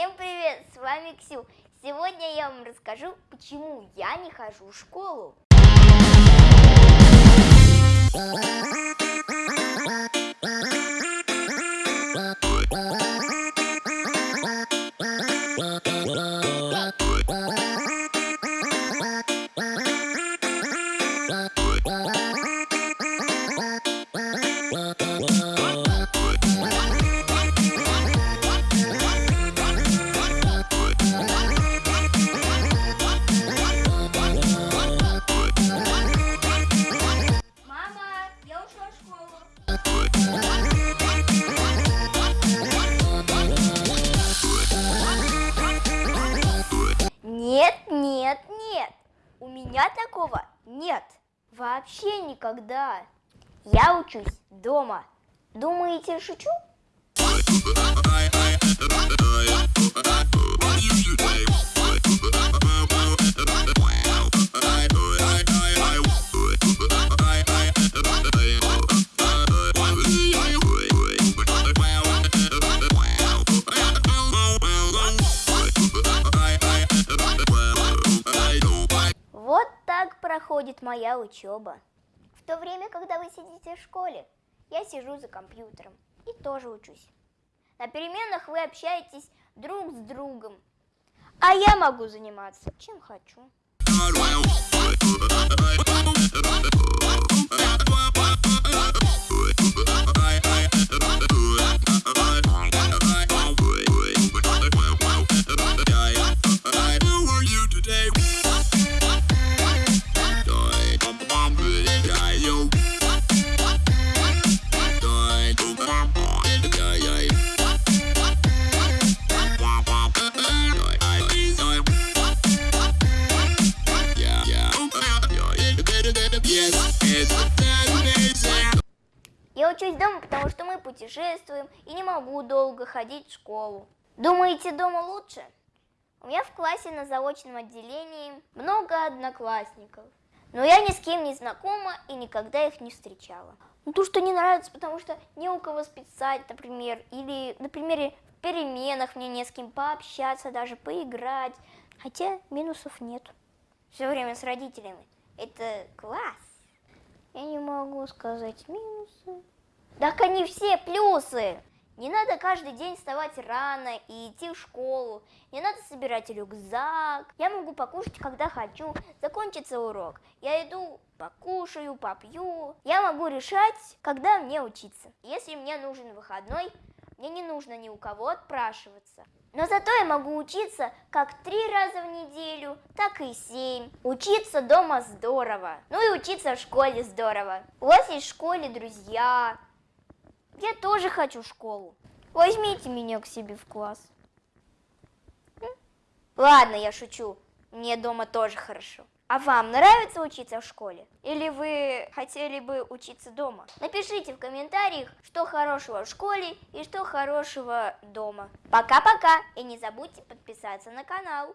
Всем привет, с вами Ксю. Сегодня я вам расскажу, почему я не хожу в школу. Нет. У меня такого нет. Вообще никогда. Я учусь дома. Думаете, шучу? Вот проходит моя учеба. В то время, когда вы сидите в школе, я сижу за компьютером и тоже учусь. На переменах вы общаетесь друг с другом, а я могу заниматься чем хочу. Я учусь дома, потому что мы путешествуем и не могу долго ходить в школу. Думаете, дома лучше? У меня в классе на заочном отделении много одноклассников. Но я ни с кем не знакома и никогда их не встречала. Ну, то, что не нравится, потому что не у кого списать, например, или, например, в переменах мне не с кем пообщаться, даже поиграть. Хотя минусов нет. Все время с родителями. Это класс. Я не могу сказать минусы. Так они все плюсы. Не надо каждый день вставать рано и идти в школу. Не надо собирать рюкзак. Я могу покушать, когда хочу. Закончится урок. Я иду, покушаю, попью. Я могу решать, когда мне учиться. Если мне нужен выходной, мне не нужно ни у кого отпрашиваться. Но зато я могу учиться как три раза в неделю, так и семь. Учиться дома здорово. Ну и учиться в школе здорово. У вас есть в школе друзья. Я тоже хочу школу. Возьмите меня к себе в класс. Ладно, я шучу. Мне дома тоже хорошо. А вам нравится учиться в школе? Или вы хотели бы учиться дома? Напишите в комментариях, что хорошего в школе и что хорошего дома. Пока-пока! И не забудьте подписаться на канал.